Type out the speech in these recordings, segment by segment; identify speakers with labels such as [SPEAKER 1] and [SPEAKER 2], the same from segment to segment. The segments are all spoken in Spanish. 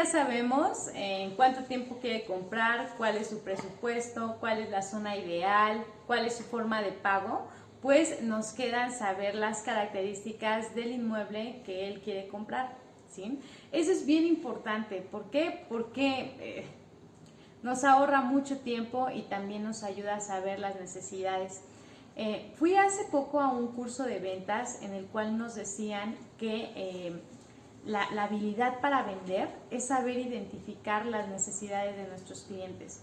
[SPEAKER 1] ya sabemos en cuánto tiempo quiere comprar, cuál es su presupuesto, cuál es la zona ideal, cuál es su forma de pago, pues nos quedan saber las características del inmueble que él quiere comprar. ¿sí? Eso es bien importante. ¿Por qué? Porque eh, nos ahorra mucho tiempo y también nos ayuda a saber las necesidades. Eh, fui hace poco a un curso de ventas en el cual nos decían que eh, la, habilidad para vender es saber identificar las necesidades de nuestros clientes.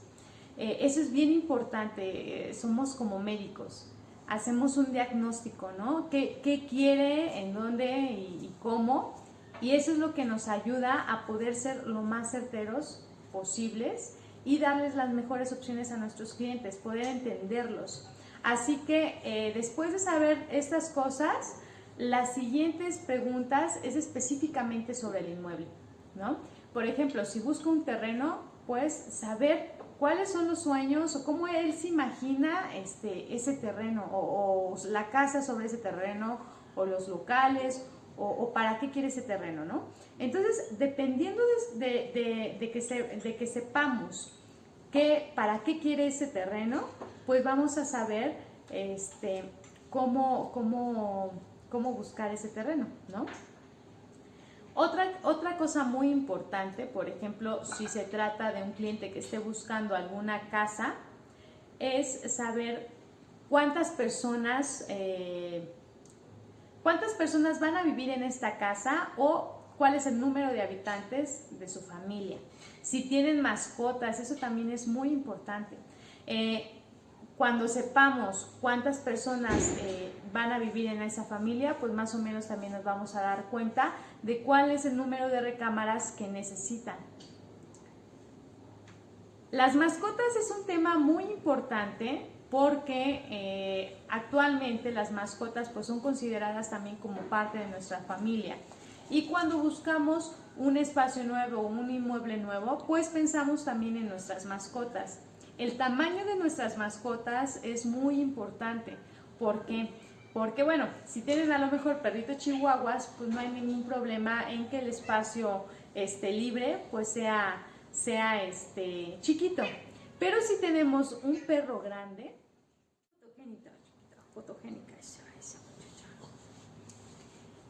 [SPEAKER 1] eso es bien importante, somos como médicos hacemos un diagnóstico, ¿no? ¿Qué, quiere, en dónde y, cómo? Y eso es lo que nos ayuda a poder ser lo más certeros posibles y darles las mejores opciones a nuestros clientes, poder entenderlos. Así que eh, después de saber estas cosas, las siguientes preguntas es específicamente sobre el inmueble, ¿no? Por ejemplo, si busco un terreno, pues saber cuáles son los sueños o cómo él se imagina este, ese terreno o, la casa sobre ese terreno o los locales o, para qué quiere ese terreno, ¿no? Entonces, dependiendo de, que, de que sepamos que, para qué quiere ese terreno, pues vamos a saber este, cómo, cómo, cómo buscar ese terreno, ¿no? Otra, otra cosa muy importante, por ejemplo, si se trata de un cliente que esté buscando alguna casa, es saber cuántas personas, eh, cuántas personas van a vivir en esta casa o cuál es el número de habitantes de su familia. Si tienen mascotas, eso también es muy importante. Eh, cuando sepamos cuántas personas eh, van a vivir en esa familia, pues más o menos también nos vamos a dar cuenta de cuál es el número de recámaras que necesitan. Las mascotas es un tema muy importante porque eh, actualmente las mascotas pues son consideradas también como parte de nuestra familia. Y cuando buscamos un espacio nuevo un inmueble nuevo, pues pensamos también en nuestras mascotas. El tamaño de nuestras mascotas es muy importante. ¿Por qué? Porque bueno, si tienen a lo mejor perritos chihuahuas, pues no hay ningún problema en que el espacio esté libre pues sea, sea este, chiquito. Pero si tenemos un perro grande,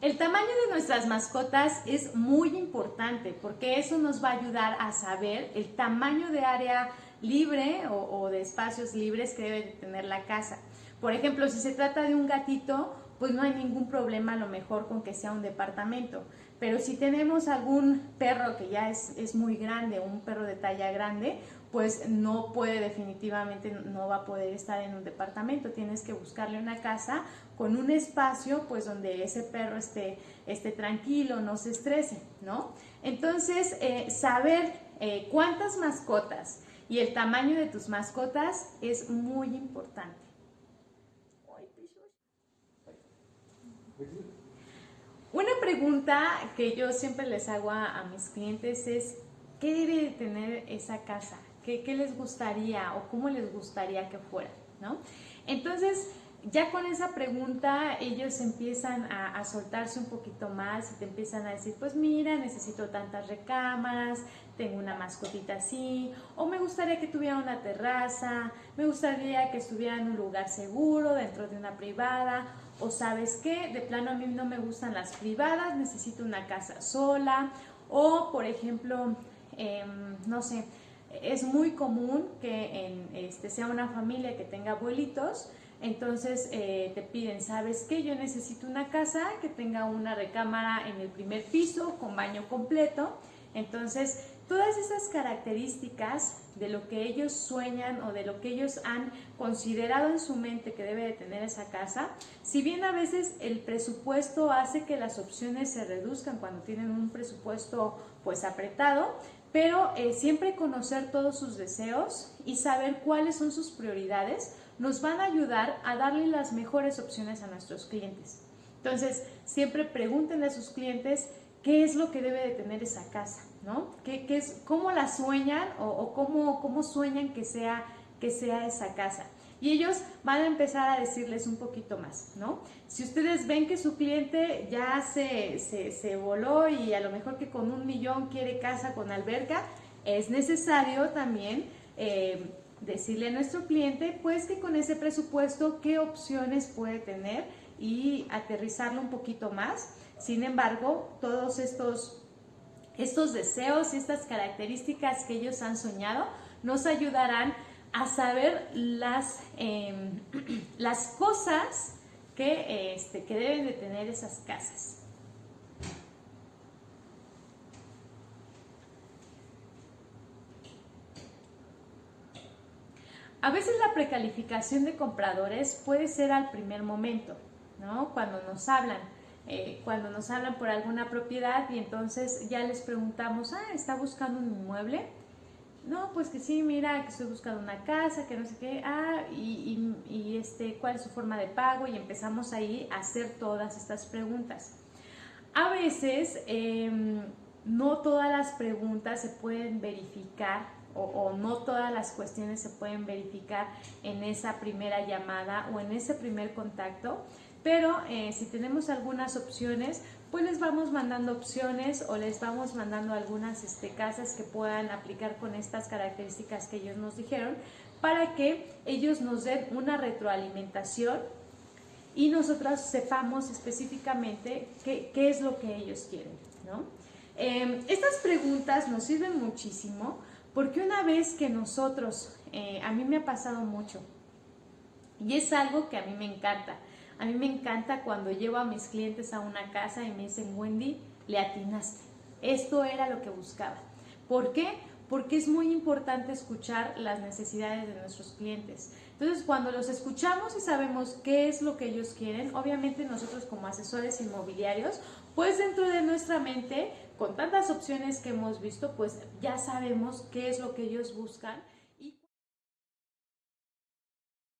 [SPEAKER 1] El tamaño de nuestras mascotas es muy importante porque eso nos va a ayudar a saber el tamaño de área libre o, de espacios libres que debe tener la casa. Por ejemplo, si se trata de un gatito, pues no hay ningún problema a lo mejor con que sea un departamento. Pero si tenemos algún perro que ya es, es muy grande, un perro de talla grande, pues no puede definitivamente, no va a poder estar en un departamento. Tienes que buscarle una casa con un espacio, pues donde ese perro esté, esté tranquilo, no se estrese, ¿no? Entonces, eh, saber eh, cuántas mascotas y el tamaño de tus mascotas es muy importante. Una pregunta que yo siempre les hago a, mis clientes es, ¿qué debe de tener esa casa? ¿Qué, ¿Qué, les gustaría o cómo les gustaría que fuera? ¿no? Entonces, ya con esa pregunta ellos empiezan a, soltarse un poquito más y te empiezan a decir, pues mira, necesito tantas recámaras, tengo una mascotita así, o me gustaría que tuviera una terraza, me gustaría que estuviera en un lugar seguro, dentro de una privada, o sabes qué, de plano a mí no me gustan las privadas, necesito una casa sola, o por ejemplo, em, no sé, es muy común que en, este, sea una familia que tenga abuelitos, entonces eh, te piden, ¿sabes qué? Yo necesito una casa que tenga una recámara en el primer piso con baño completo. Entonces, todas esas características de lo que ellos sueñan o de lo que ellos han considerado en su mente que debe de tener esa casa, si bien a veces el presupuesto hace que las opciones se reduzcan cuando tienen un presupuesto pues apretado, pero eh, siempre conocer todos sus deseos y saber cuáles son sus prioridades nos van a ayudar a darle las mejores opciones a nuestros clientes. Entonces, siempre pregúntenle a sus clientes qué es lo que debe de tener esa casa, ¿no? ¿Qué, es, ¿Cómo la sueñan o, cómo, cómo, sueñan que sea, que sea esa casa? y ellos van a empezar a decirles un poquito más, ¿no? Si ustedes ven que su cliente ya se, se, voló y a lo mejor que con un millón quiere casa con alberca, es necesario también eh, decirle a nuestro cliente pues que con ese presupuesto qué opciones puede tener y aterrizarlo un poquito más. Sin embargo, todos estos, estos deseos y estas características que ellos han soñado nos ayudarán a saber las, em, las cosas que, este, que deben de tener esas casas. A veces la precalificación de compradores puede ser al primer momento, ¿no? Cuando nos hablan, eh, cuando nos hablan por alguna propiedad y entonces ya les preguntamos, ah, ¿está buscando un inmueble? No, pues que sí, mira, que estoy buscando una casa, que no sé qué, ah, y, y, este, cuál es su forma de pago, y empezamos ahí a hacer todas estas preguntas. A veces em, no todas las preguntas se pueden verificar o, no todas las cuestiones se pueden verificar en esa primera llamada o en ese primer contacto, pero eh, si tenemos algunas opciones, pues les vamos mandando opciones o les vamos mandando algunas este, casas que puedan aplicar con estas características que ellos nos dijeron para que ellos nos den una retroalimentación y nosotros sepamos específicamente qué, es lo que ellos quieren. Em, estas preguntas nos sirven muchísimo porque una vez que nosotros, eh, a mí me ha pasado mucho, y es algo que a mí me encanta. A mí me encanta cuando llevo a mis clientes a una casa y me dicen, Wendy, le atinaste. Esto era lo que buscaba. ¿Por qué? Porque es muy importante escuchar las necesidades de nuestros clientes. Entonces, cuando los escuchamos y sabemos qué es lo que ellos quieren, obviamente nosotros como asesores inmobiliarios, pues dentro de nuestra mente con tantas opciones que hemos visto, pues ya sabemos qué es lo que ellos buscan